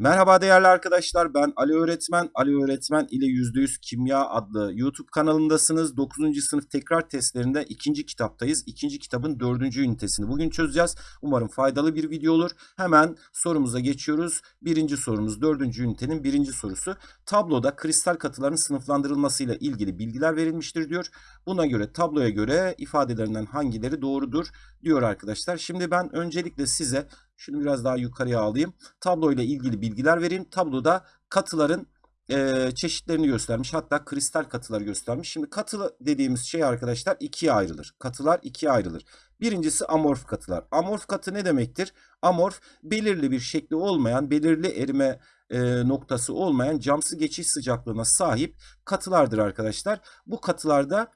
Merhaba değerli arkadaşlar ben Ali Öğretmen. Ali Öğretmen ile %100 Kimya adlı YouTube kanalındasınız. 9. sınıf tekrar testlerinde ikinci kitaptayız. İkinci kitabın dördüncü ünitesini bugün çözeceğiz. Umarım faydalı bir video olur. Hemen sorumuza geçiyoruz. Birinci sorumuz dördüncü ünitenin birinci sorusu. Tabloda kristal katıların sınıflandırılmasıyla ilgili bilgiler verilmiştir diyor. Buna göre tabloya göre ifadelerinden hangileri doğrudur diyor arkadaşlar. Şimdi ben öncelikle size şunu biraz daha yukarıya alayım. Tablo ile ilgili bilgiler vereyim. Tabloda katıların e, çeşitlerini göstermiş. Hatta kristal katıları göstermiş. Şimdi katı dediğimiz şey arkadaşlar ikiye ayrılır. Katılar ikiye ayrılır. Birincisi amorf katılar. Amorf katı ne demektir? Amorf belirli bir şekli olmayan, belirli erime e, noktası olmayan camsı geçiş sıcaklığına sahip katılardır arkadaşlar. Bu katılarda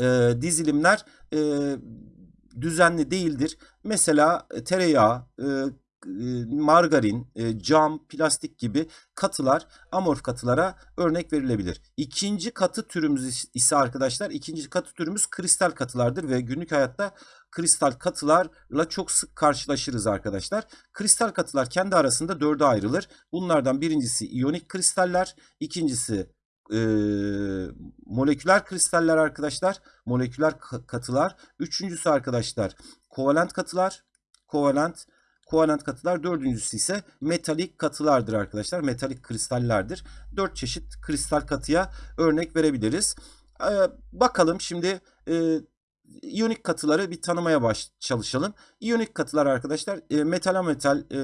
e, dizilimler e, düzenli değildir. Mesela e, tereyağı, e, e, margarin, cam, plastik gibi katılar amorf katılara örnek verilebilir. İkinci katı türümüz ise arkadaşlar ikinci katı türümüz kristal katılardır ve günlük hayatta kristal katılarla çok sık karşılaşırız arkadaşlar. Kristal katılar kendi arasında dörde ayrılır. Bunlardan birincisi iyonik kristaller, ikincisi e, moleküler kristaller arkadaşlar. Moleküler katılar. Üçüncüsü arkadaşlar kovalent katılar. Kovalent kovalent katılar. Dördüncüsü ise metalik katılardır arkadaşlar. Metalik kristallerdir. Dört çeşit kristal katıya örnek verebiliriz. Ee, bakalım şimdi e, iyonik katıları bir tanımaya baş çalışalım. İyonik katılar arkadaşlar e, metal metal e,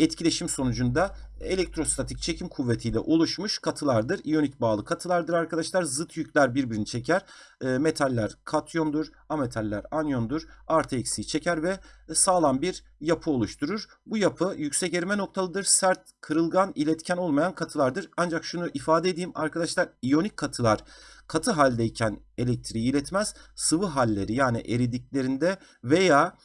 etkileşim sonucunda elektrostatik çekim kuvvetiyle oluşmuş katılardır. İyonik bağlı katılardır arkadaşlar. Zıt yükler birbirini çeker. E, metaller katyondur, ametaller anyondur. Artı eksiği çeker ve sağlam bir yapı oluşturur. Bu yapı yüksek erime noktalıdır. Sert, kırılgan, iletken olmayan katılardır. Ancak şunu ifade edeyim arkadaşlar. İyonik katılar katı haldeyken elektriği iletmez. Sıvı halleri yani eridiklerinde veya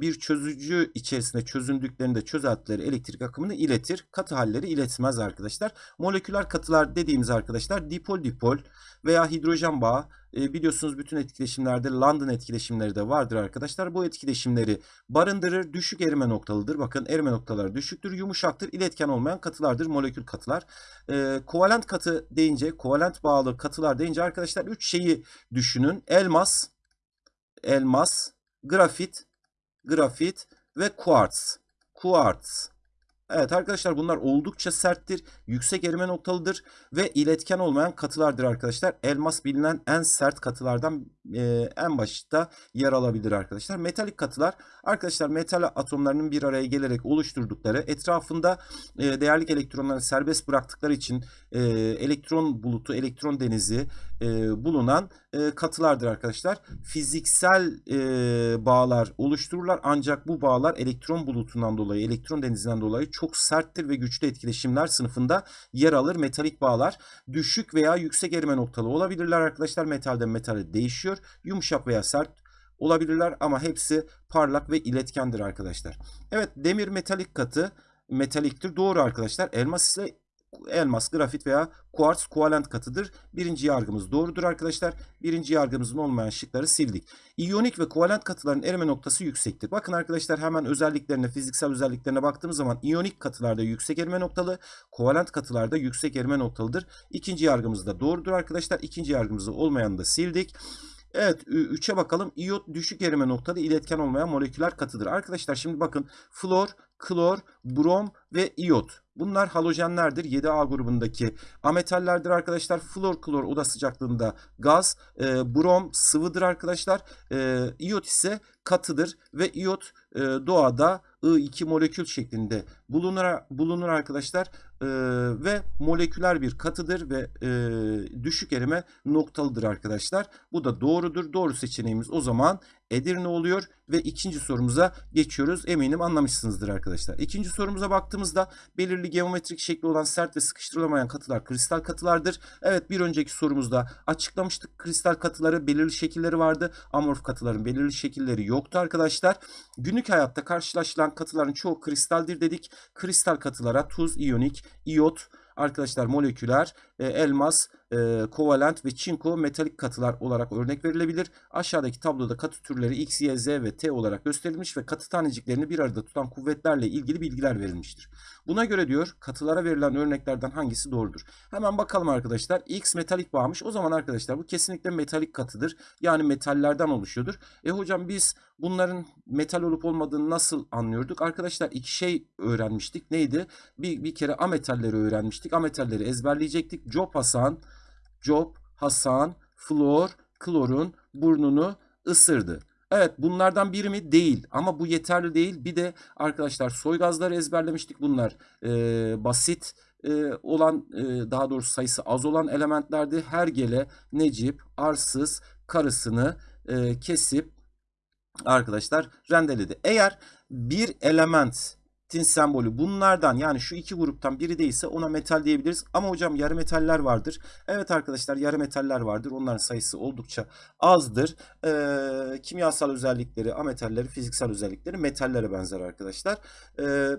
bir çözücü içerisinde çözündüklerinde çözeltileri elektrik akımını iletir. Katı halleri iletmez arkadaşlar. Moleküler katılar dediğimiz arkadaşlar dipol dipol veya hidrojen bağı biliyorsunuz bütün etkileşimlerde London etkileşimleri de vardır arkadaşlar. Bu etkileşimleri barındırır. Düşük erime noktalıdır. Bakın erime noktaları düşüktür. Yumuşaktır. iletken olmayan katılardır. Molekül katılar. kovalent katı deyince kovalent bağlı katılar deyince arkadaşlar 3 şeyi düşünün. Elmas, elmas, grafit grafit ve kuartz. Kuartz. Evet arkadaşlar bunlar oldukça serttir, yüksek erime noktalıdır ve iletken olmayan katılardır arkadaşlar. Elmas bilinen en sert katılardan e, en başta yer alabilir arkadaşlar. Metalik katılar arkadaşlar metal atomlarının bir araya gelerek oluşturdukları etrafında e, değerlik elektronları serbest bıraktıkları için e, elektron bulutu, elektron denizi e, bulunan e, katılardır arkadaşlar. Fiziksel e, bağlar oluştururlar ancak bu bağlar elektron bulutundan dolayı, elektron denizinden dolayı çok serttir ve güçlü etkileşimler sınıfında yer alır. Metalik bağlar düşük veya yüksek erime noktalı olabilirler arkadaşlar. Metalden metale değişiyor. Yumuşak veya sert olabilirler ama hepsi parlak ve iletkendir arkadaşlar. Evet demir metalik katı metaliktir. Doğru arkadaşlar. Elmas ise elmas, grafit veya kuartz kovalent katıdır. Birinci yargımız doğrudur arkadaşlar. Birinci yargımızın olmayan şıkları sildik. İyonik ve kovalent katıların erime noktası yüksektir. Bakın arkadaşlar hemen özelliklerine, fiziksel özelliklerine baktığımız zaman iyonik katılarda yüksek erime noktalı, kovalent katılarda yüksek erime noktalıdır. İkinci yargımız da doğrudur arkadaşlar. İkinci yargımızı olmayanı da sildik. Evet 3'e bakalım. İyot düşük erime noktada iletken olmayan moleküler katıdır. Arkadaşlar şimdi bakın flor, klor, brom ve iyot. Bunlar halojenlerdir. 7A grubundaki ametallerdir arkadaşlar. Flor, klor oda sıcaklığında gaz. E, brom sıvıdır arkadaşlar. E, iyot ise katıdır ve iyot e, doğada I2 molekül şeklinde bulunur, bulunur arkadaşlar e, ve moleküler bir katıdır ve e, düşük erime noktalıdır arkadaşlar. Bu da doğrudur. Doğru seçeneğimiz o zaman Edirne oluyor ve ikinci sorumuza geçiyoruz. Eminim anlamışsınızdır arkadaşlar. İkinci sorumuza baktığımızda belirli geometrik şekli olan sert ve sıkıştırılamayan katılar kristal katılardır. Evet bir önceki sorumuzda açıklamıştık kristal katıları belirli şekilleri vardı. Amorf katıların belirli şekilleri yoktu arkadaşlar. Günlük hayatta karşılaşılan katıların çoğu kristaldir dedik. Kristal katılara tuz, iyonik, iyot, arkadaşlar moleküler, e, elmas, e, kovalent ve çinko metalik katılar olarak örnek verilebilir. Aşağıdaki tabloda katı türleri X, Y, Z ve T olarak gösterilmiş ve katı taneciklerini bir arada tutan kuvvetlerle ilgili bilgiler verilmiştir. Buna göre diyor katılara verilen örneklerden hangisi doğrudur? Hemen bakalım arkadaşlar. X metalik bağmış. O zaman arkadaşlar bu kesinlikle metalik katıdır. Yani metallerden oluşuyordur. E hocam biz bunların metal olup olmadığını nasıl anlıyorduk? Arkadaşlar iki şey öğrenmiştik. Neydi? Bir, bir kere ametalleri öğrenmiştik. Ametalleri ezberleyecektik. Job Hasan, Job Hasan, Flor, klorun burnunu ısırdı. Evet bunlardan biri mi? Değil. Ama bu yeterli değil. Bir de arkadaşlar soy gazları ezberlemiştik. Bunlar e, basit e, olan e, daha doğrusu sayısı az olan elementlerdi. Hergele, Necip, Arsız karısını e, kesip arkadaşlar rendeledi. Eğer bir elementin sembolü bunlardan yani şu iki gruptan biri değilse ona metal diyebiliriz. Ama hocam yarı metaller vardır. Evet arkadaşlar yarı metaller vardır. Onların sayısı oldukça azdır. Ee, kimyasal özellikleri, ametalleri, fiziksel özellikleri metallere benzer arkadaşlar. Ee,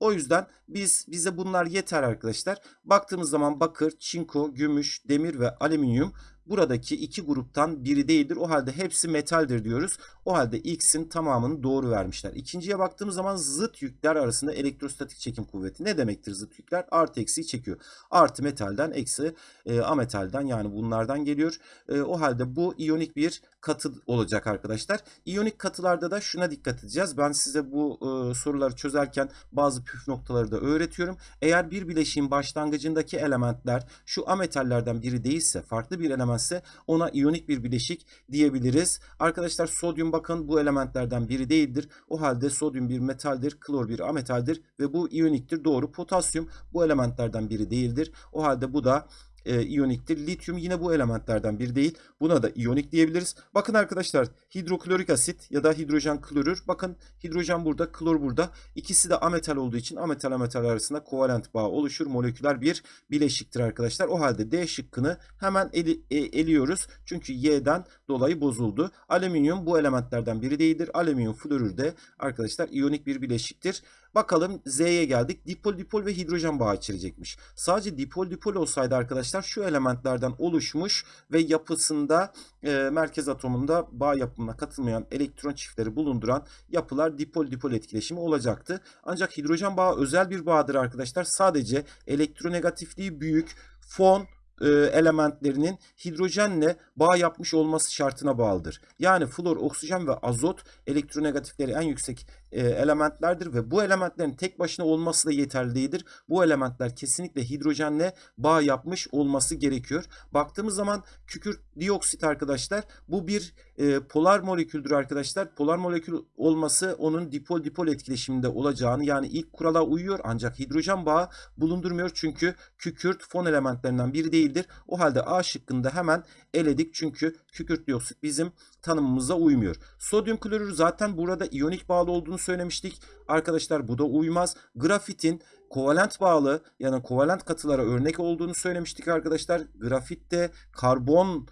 o yüzden biz bize bunlar yeter arkadaşlar. Baktığımız zaman bakır, çinko, gümüş, demir ve alüminyum buradaki iki gruptan biri değildir. O halde hepsi metaldir diyoruz. O halde X'in tamamını doğru vermişler. İkinciye baktığımız zaman zıt yükler arasında elektrostatik çekim kuvveti. Ne demektir zıt yükler? Artı eksiyi çekiyor. Artı metalden eksi e, ametalden yani bunlardan geliyor. E, o halde bu iyonik bir katı olacak arkadaşlar. İyonik katılarda da şuna dikkat edeceğiz. Ben size bu e, soruları çözerken bazı püf noktaları da öğretiyorum. Eğer bir bileşiğin başlangıcındaki elementler şu ametallerden biri değilse, farklı bir elementse ona iyonik bir bileşik diyebiliriz. Arkadaşlar sodyum bakın bu elementlerden biri değildir. O halde sodyum bir metaldir, klor bir ametaldir ve bu iyoniktir. Doğru. Potasyum bu elementlerden biri değildir. O halde bu da e, iyoniktir. Lityum yine bu elementlerden biri değil. Buna da iyonik diyebiliriz. Bakın arkadaşlar hidroklorik asit ya da hidrojen klorür. Bakın hidrojen burada, klor burada. İkisi de ametal olduğu için ametal ametal arasında kovalent bağ oluşur. Moleküler bir bileşiktir arkadaşlar. O halde D şıkkını hemen eli, e, eliyoruz. Çünkü Y'den dolayı bozuldu. Alüminyum bu elementlerden biri değildir. Alüminyum florür de arkadaşlar iyonik bir bileşiktir. Bakalım Z'ye geldik. Dipol dipol ve hidrojen bağı içerecekmiş. Sadece dipol dipol olsaydı arkadaşlar şu elementlerden oluşmuş ve yapısında e, merkez atomunda bağ yapımına katılmayan elektron çiftleri bulunduran yapılar dipol dipol etkileşimi olacaktı. Ancak hidrojen bağı özel bir bağdır arkadaşlar. Sadece elektronegatifliği büyük fon e, elementlerinin hidrojenle bağ yapmış olması şartına bağlıdır. Yani flor, oksijen ve azot elektronegatifleri en yüksek e, elementlerdir ve bu elementlerin tek başına olması da yeterli değildir. Bu elementler kesinlikle hidrojenle bağ yapmış olması gerekiyor. Baktığımız zaman kükürt dioksit arkadaşlar bu bir e, polar moleküldür arkadaşlar. Polar molekül olması onun dipol dipol etkileşiminde olacağını yani ilk kurala uyuyor ancak hidrojen bağı bulundurmuyor çünkü kükürt fon elementlerinden biri değildir. O halde A şıkkında hemen eledik çünkü kükürt dioksit bizim tanımımıza uymuyor. Sodyum klorür zaten burada iyonik bağlı olduğunu söylemiştik. Arkadaşlar bu da uymaz. Grafitin kovalent bağlı yani kovalent katılara örnek olduğunu söylemiştik arkadaşlar. Grafit de karbon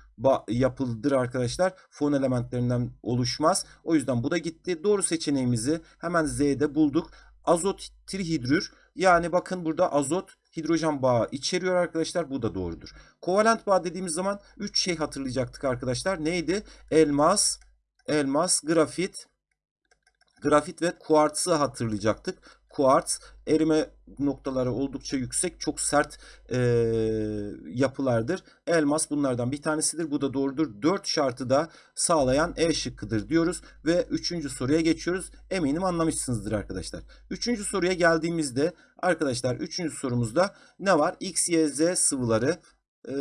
yapılıdır arkadaşlar. Fon elementlerinden oluşmaz. O yüzden bu da gitti. Doğru seçeneğimizi hemen Z'de bulduk. Azot trihidrür yani bakın burada azot hidrojen bağı içeriyor arkadaşlar. Bu da doğrudur. Kovalent bağ dediğimiz zaman 3 şey hatırlayacaktık arkadaşlar. Neydi? Elmas, elmas, grafit, grafit ve kuartsı hatırlayacaktık. Kuarts erime noktaları oldukça yüksek, çok sert e, yapılardır. Elmas bunlardan bir tanesidir. Bu da doğrudur. 4 şartı da sağlayan E şıkkıdır diyoruz ve 3. soruya geçiyoruz. Eminim anlamışsınızdır arkadaşlar. 3. soruya geldiğimizde arkadaşlar 3. sorumuzda ne var? X, Y, Z sıvıları e,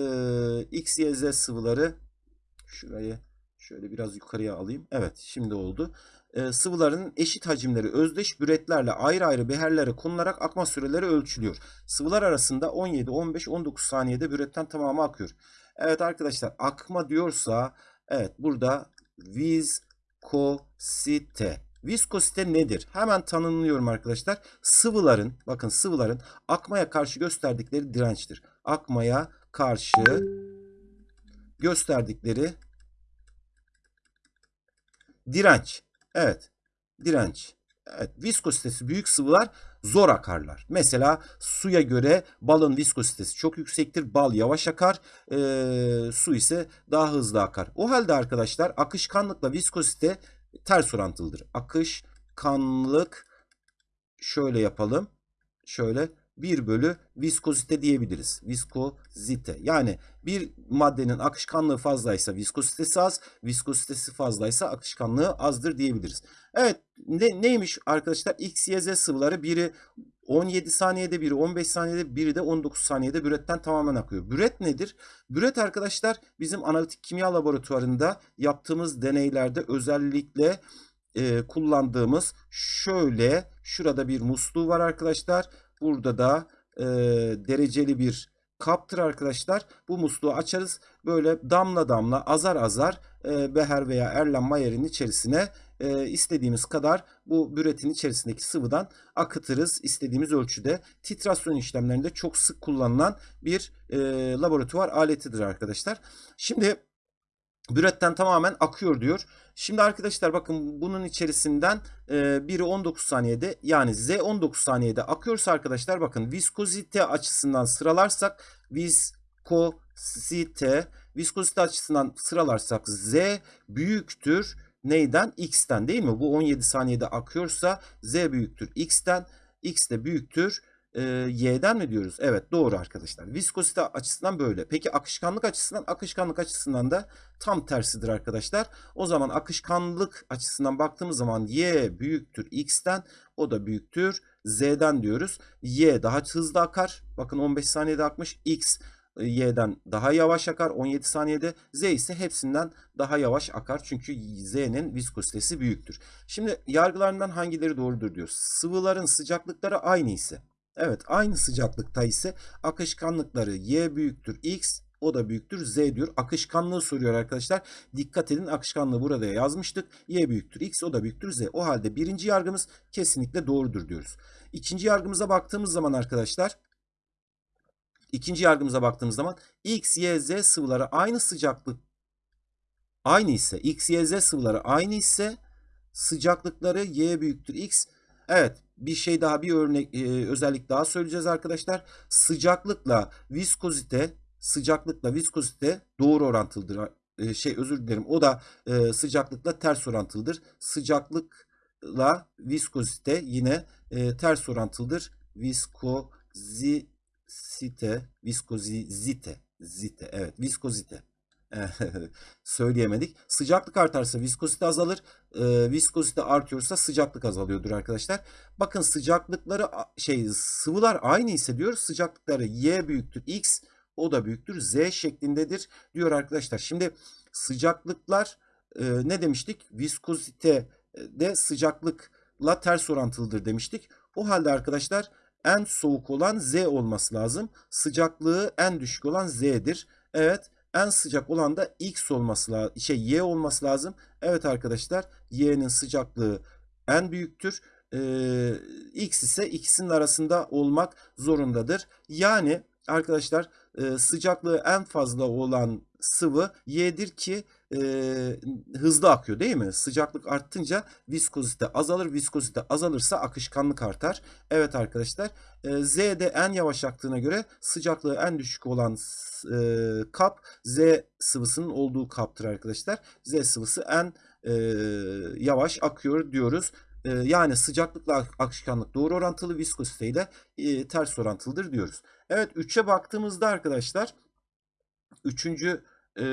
X, Y, Z sıvıları şurayı şöyle biraz yukarıya alayım. Evet şimdi oldu e, sıvıların eşit hacimleri özdeş büretlerle ayrı ayrı beherlere konularak akma süreleri ölçülüyor. Sıvılar arasında 17, 15, 19 saniyede büretten tamamı akıyor. Evet arkadaşlar akma diyorsa evet burada viskosite. Viskosite nedir? Hemen tanımlıyorum arkadaşlar. Sıvıların bakın sıvıların akmaya karşı gösterdikleri dirençtir. Akmaya karşı gösterdikleri direnç. Evet. Direnç. Evet. Viskositesi büyük sıvılar zor akarlar. Mesela suya göre balın viskozitesi çok yüksektir. Bal yavaş akar. E, su ise daha hızlı akar. O halde arkadaşlar akışkanlıkla viskozite ters orantılıdır. Akışkanlık şöyle yapalım. Şöyle 1 bölü viskozite diyebiliriz. Viskozite. Yani bir maddenin akışkanlığı fazlaysa viskozitesi az, viskozitesi fazlaysa akışkanlığı azdır diyebiliriz. Evet ne, neymiş arkadaşlar? X, Y, Z sıvıları biri 17 saniyede biri 15 saniyede biri de 19 saniyede büretten tamamen akıyor. Büret nedir? Büret arkadaşlar bizim analitik kimya laboratuvarında yaptığımız deneylerde özellikle e, kullandığımız şöyle şurada bir musluğu var arkadaşlar. Burada da e, dereceli bir kaptır arkadaşlar. Bu musluğu açarız. Böyle damla damla azar azar e, beher veya Erlen Mayer'in içerisine e, istediğimiz kadar bu büretin içerisindeki sıvıdan akıtırız istediğimiz ölçüde. Titrasyon işlemlerinde çok sık kullanılan bir e, laboratuvar aletidir arkadaşlar. Şimdi büretten tamamen akıyor diyor. Şimdi arkadaşlar bakın bunun içerisinden e, biri 19 saniyede yani Z 19 saniyede akıyorsa arkadaşlar bakın viskozite açısından sıralarsak viskozite viskozite açısından sıralarsak Z büyüktür neyden? X'ten değil mi? Bu 17 saniyede akıyorsa Z büyüktür X'ten. X de büyüktür e, Y'den mi diyoruz? Evet doğru arkadaşlar. Viskozite açısından böyle. Peki akışkanlık açısından? Akışkanlık açısından da tam tersidir arkadaşlar. O zaman akışkanlık açısından baktığımız zaman Y büyüktür X'ten. O da büyüktür Z'den diyoruz. Y daha hızlı akar. Bakın 15 saniyede akmış. X Y'den daha yavaş akar 17 saniyede. Z ise hepsinden daha yavaş akar. Çünkü Z'nin viskozitesi büyüktür. Şimdi yargılarından hangileri doğrudur diyor. Sıvıların sıcaklıkları aynı ise. Evet aynı sıcaklıkta ise akışkanlıkları Y büyüktür X o da büyüktür Z diyor. Akışkanlığı soruyor arkadaşlar. Dikkat edin akışkanlığı burada yazmıştık. Y büyüktür X o da büyüktür Z. O halde birinci yargımız kesinlikle doğrudur diyoruz. İkinci yargımıza baktığımız zaman arkadaşlar ikinci yargımıza baktığımız zaman X, Y, Z sıvıları aynı sıcaklık aynı ise X, Y, Z sıvıları aynı ise sıcaklıkları Y büyüktür X. Evet bir şey daha bir örnek e, özellik daha söyleyeceğiz arkadaşlar. Sıcaklıkla viskozite sıcaklıkla viskozite doğru orantılıdır. E, şey özür dilerim. O da e, sıcaklıkla ters orantılıdır. Sıcaklıkla viskozite yine e, ters orantılıdır. Viskozite, viskozite, zite. Evet, viskozite. söyleyemedik. Sıcaklık artarsa viskozite azalır. E, viskozite artıyorsa sıcaklık azalıyordur arkadaşlar. Bakın sıcaklıkları şey sıvılar aynı ise diyor. Sıcaklıkları Y büyüktür X o da büyüktür Z şeklindedir diyor arkadaşlar. Şimdi sıcaklıklar e, ne demiştik? Viskozite de sıcaklıkla ters orantılıdır demiştik. O halde arkadaşlar en soğuk olan Z olması lazım. Sıcaklığı en düşük olan Z'dir. Evet en sıcak olan da X olması lazım. Şey Y olması lazım. Evet arkadaşlar Y'nin sıcaklığı en büyüktür. Ee, X ise ikisinin arasında olmak zorundadır. Yani arkadaşlar e, sıcaklığı en fazla olan sıvı Y'dir ki e, hızlı akıyor değil mi? Sıcaklık arttınca viskozite azalır. Viskozite azalırsa akışkanlık artar. Evet arkadaşlar e, Z'de en yavaş aktığına göre sıcaklığı en düşük olan e, kap Z sıvısının olduğu kaptır arkadaşlar. Z sıvısı en e, yavaş akıyor diyoruz. E, yani sıcaklıkla akışkanlık doğru orantılı viskozite ile e, ters orantılıdır diyoruz. Evet 3'e baktığımızda arkadaşlar 3 e,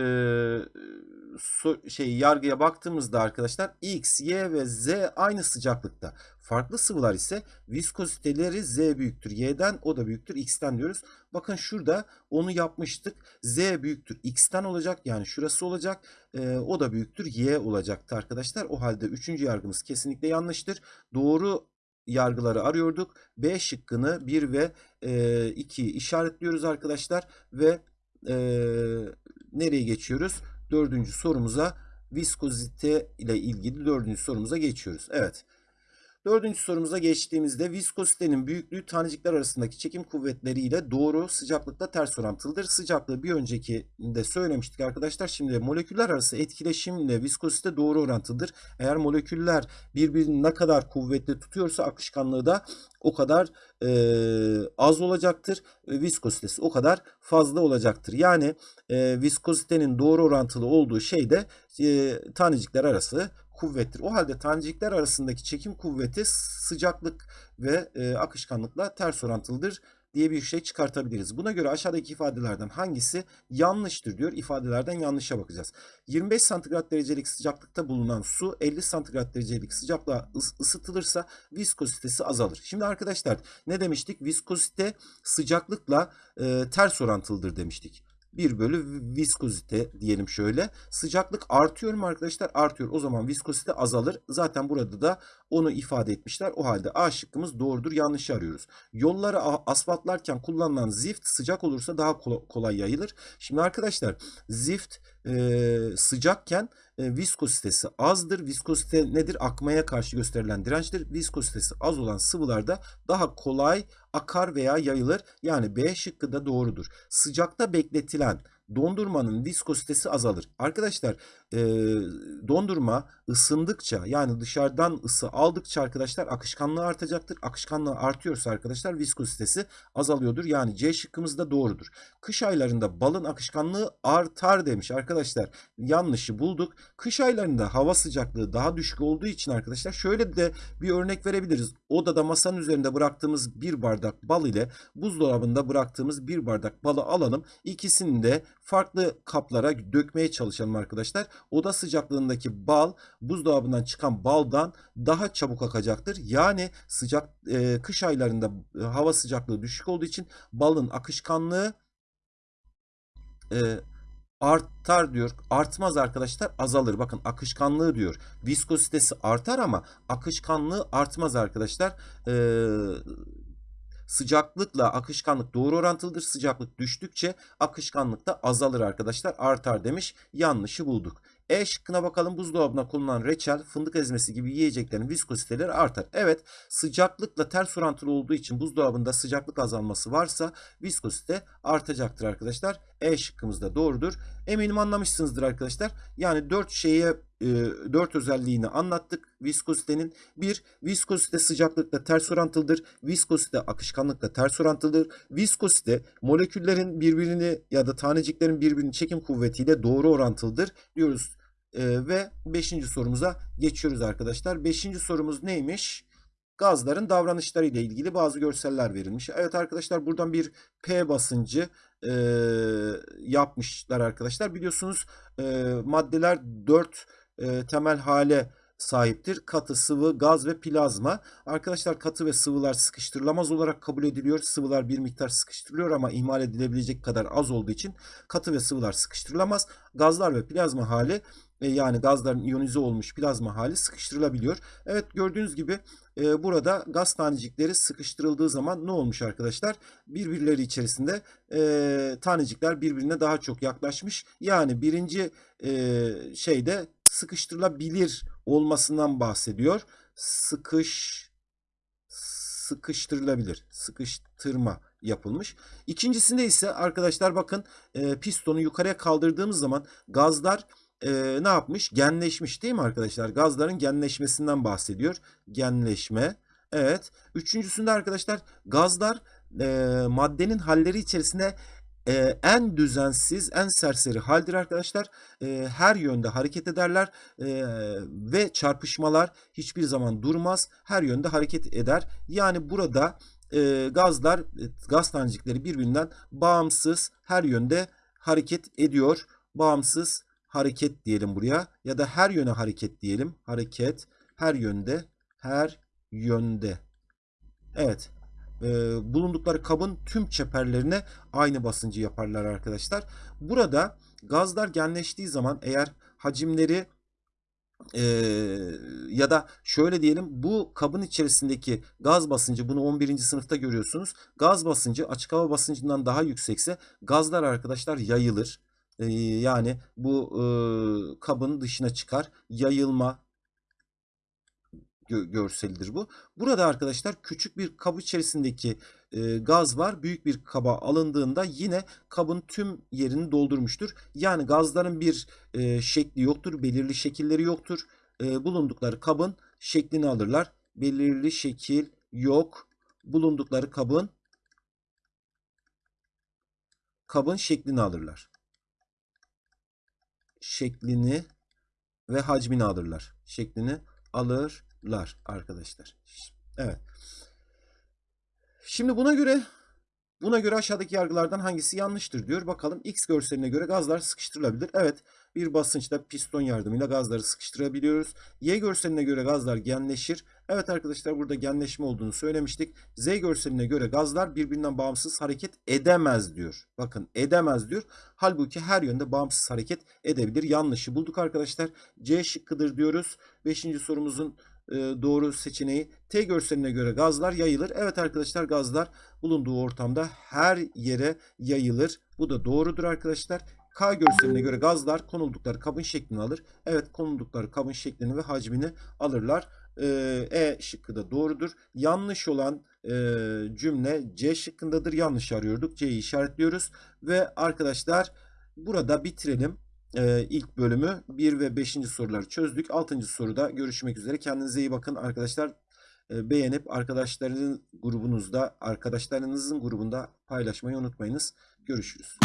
şey yargıya baktığımızda arkadaşlar X, Y ve Z aynı sıcaklıkta. Farklı sıvılar ise viskoziteleri Z büyüktür Y'den o da büyüktür X'ten diyoruz. Bakın şurada onu yapmıştık. Z büyüktür X'ten olacak yani şurası olacak. E, o da büyüktür Y olacaktı arkadaşlar. O halde üçüncü yargımız kesinlikle yanlıştır. Doğru yargıları arıyorduk. B şıkkını 1 ve e, 2 işaretliyoruz arkadaşlar ve e, nereye geçiyoruz? Dördüncü sorumuza viskozite ile ilgili dördüncü sorumuza geçiyoruz. Evet. Dördüncü sorumuza geçtiğimizde viskozitenin büyüklüğü tanecikler arasındaki çekim kuvvetleriyle doğru sıcaklıkla ters orantılıdır. Sıcaklığı bir önceki de söylemiştik arkadaşlar. Şimdi moleküller arası etkileşimle viskozite doğru orantılıdır. Eğer moleküller birbirini ne kadar kuvvetli tutuyorsa akışkanlığı da o kadar e, az olacaktır. E, viskozitesi o kadar fazla olacaktır. Yani e, viskozitenin doğru orantılı olduğu şey de e, tanecikler arası kuvvettir. O halde tanecikler arasındaki çekim kuvveti sıcaklık ve e, akışkanlıkla ters orantılıdır diye bir şey çıkartabiliriz. Buna göre aşağıdaki ifadelerden hangisi yanlıştır diyor. İfadelerden yanlışa bakacağız. 25 santigrat derecelik sıcaklıkta bulunan su 50 santigrat derecelik sıcaklığa ısıtılırsa viskozitesi azalır. Şimdi arkadaşlar ne demiştik? Viskozite sıcaklıkla e, ters orantılıdır demiştik. 1 bölü viskozite diyelim şöyle. Sıcaklık artıyor mu arkadaşlar? Artıyor. O zaman viskozite azalır. Zaten burada da onu ifade etmişler. O halde A şıkkımız doğrudur. Yanlışı arıyoruz. Yolları asfaltlarken kullanılan zift sıcak olursa daha kolay yayılır. Şimdi arkadaşlar zift e, sıcakken e, viskozitesi azdır. Viskozite nedir? Akmaya karşı gösterilen dirençtir. Viskozitesi az olan sıvılarda daha kolay akar veya yayılır. Yani B şıkkı da doğrudur. Sıcakta bekletilen dondurmanın viskozitesi azalır. Arkadaşlar e, dondurma ısındıkça yani dışarıdan ısı aldıkça arkadaşlar akışkanlığı artacaktır. Akışkanlığı artıyorsa arkadaşlar viskozitesi azalıyordur. Yani C şıkkımız da doğrudur. Kış aylarında balın akışkanlığı artar demiş arkadaşlar. Yanlışı bulduk. Kış aylarında hava sıcaklığı daha düşük olduğu için arkadaşlar şöyle de bir örnek verebiliriz. Odada masanın üzerinde bıraktığımız bir bardak bal ile buzdolabında bıraktığımız bir bardak balı alalım. İkisini de farklı kaplara dökmeye çalışalım arkadaşlar. Oda sıcaklığındaki bal buzdolabından çıkan baldan daha çabuk akacaktır. Yani sıcak e, kış aylarında e, hava sıcaklığı düşük olduğu için balın akışkanlığı e, artar diyor. Artmaz arkadaşlar azalır. Bakın akışkanlığı diyor. Viskozitesi artar ama akışkanlığı artmaz arkadaşlar. Eee Sıcaklıkla akışkanlık doğru orantılıdır. Sıcaklık düştükçe akışkanlık da azalır arkadaşlar. Artar demiş. Yanlışı bulduk. E şıkkına bakalım buzdolabına konulan reçel, fındık ezmesi gibi yiyeceklerin viskoziteleri artar. Evet sıcaklıkla ters orantılı olduğu için buzdolabında sıcaklık azalması varsa viskozite artacaktır arkadaşlar. E şıkkımız da doğrudur. Eminim anlamışsınızdır arkadaşlar. Yani 4 şeye 4 özelliğini anlattık viskozitenin. 1. Viskozite sıcaklıkla ters orantılıdır. Viskozite akışkanlıkla ters orantılıdır. Viskozite moleküllerin birbirini ya da taneciklerin birbirini çekim kuvvetiyle doğru orantılıdır diyoruz. Ve 5. sorumuza geçiyoruz arkadaşlar. 5. sorumuz neymiş? Gazların davranışları ile ilgili bazı görseller verilmiş. Evet arkadaşlar buradan bir P basıncı e, yapmışlar arkadaşlar. Biliyorsunuz e, maddeler 4 e, temel hale sahiptir. Katı, sıvı, gaz ve plazma. Arkadaşlar katı ve sıvılar sıkıştırılamaz olarak kabul ediliyor. Sıvılar bir miktar sıkıştırılıyor ama ihmal edilebilecek kadar az olduğu için katı ve sıvılar sıkıştırılamaz. Gazlar ve plazma hali e, yani gazların iyonize olmuş plazma hali sıkıştırılabiliyor. Evet gördüğünüz gibi e, burada gaz tanecikleri sıkıştırıldığı zaman ne olmuş arkadaşlar? Birbirleri içerisinde e, tanecikler birbirine daha çok yaklaşmış. Yani birinci e, şeyde sıkıştırılabilir olmasından bahsediyor. Sıkış sıkıştırılabilir. Sıkıştırma yapılmış. İkincisinde ise arkadaşlar bakın e, pistonu yukarıya kaldırdığımız zaman gazlar e, ne yapmış? Genleşmiş değil mi arkadaşlar? Gazların genleşmesinden bahsediyor. Genleşme. Evet. Üçüncüsünde arkadaşlar gazlar e, maddenin halleri içerisinde e, en düzensiz, en serseri haldir arkadaşlar. E, her yönde hareket ederler e, ve çarpışmalar hiçbir zaman durmaz. Her yönde hareket eder. Yani burada e, gazlar, gaz tanecikleri birbirinden bağımsız her yönde hareket ediyor. Bağımsız hareket diyelim buraya ya da her yöne hareket diyelim. Hareket her yönde, her yönde. Evet e, bulundukları kabın tüm çeperlerine aynı basıncı yaparlar arkadaşlar. Burada gazlar genleştiği zaman eğer hacimleri e, ya da şöyle diyelim bu kabın içerisindeki gaz basıncı bunu 11. sınıfta görüyorsunuz. Gaz basıncı açık hava basıncından daha yüksekse gazlar arkadaşlar yayılır. E, yani bu e, kabın dışına çıkar. Yayılma gö- görselidir bu. Burada arkadaşlar küçük bir kap içerisindeki e, gaz var. Büyük bir kaba alındığında yine kabın tüm yerini doldurmuştur. Yani gazların bir e, şekli yoktur, belirli şekilleri yoktur. E, bulundukları kabın şeklini alırlar. Belirli şekil yok. Bulundukları kabın kabın şeklini alırlar. Şeklini ve hacmini alırlar. Şeklini alırlar arkadaşlar. Evet. Şimdi buna göre buna göre aşağıdaki yargılardan hangisi yanlıştır diyor. Bakalım X görseline göre gazlar sıkıştırılabilir. Evet, bir basınçta piston yardımıyla gazları sıkıştırabiliyoruz. Y görseline göre gazlar genleşir. Evet arkadaşlar burada genleşme olduğunu söylemiştik. Z görseline göre gazlar birbirinden bağımsız hareket edemez diyor. Bakın edemez diyor. Halbuki her yönde bağımsız hareket edebilir. Yanlışı bulduk arkadaşlar. C şıkkıdır diyoruz. Beşinci sorumuzun e, doğru seçeneği T görseline göre gazlar yayılır. Evet arkadaşlar gazlar bulunduğu ortamda her yere yayılır. Bu da doğrudur arkadaşlar. K görseline göre gazlar konuldukları kabın şeklini alır. Evet konuldukları kabın şeklini ve hacmini alırlar. Ee, E şıkkı da doğrudur. Yanlış olan e, cümle C şıkkındadır. Yanlış arıyorduk. C'yi işaretliyoruz. Ve arkadaşlar burada bitirelim. Ee, ilk bölümü 1 ve 5. soruları çözdük. 6. soruda görüşmek üzere. Kendinize iyi bakın arkadaşlar. Ee, beğenip arkadaşlarınızın grubunuzda, arkadaşlarınızın grubunda paylaşmayı unutmayınız. Görüşürüz.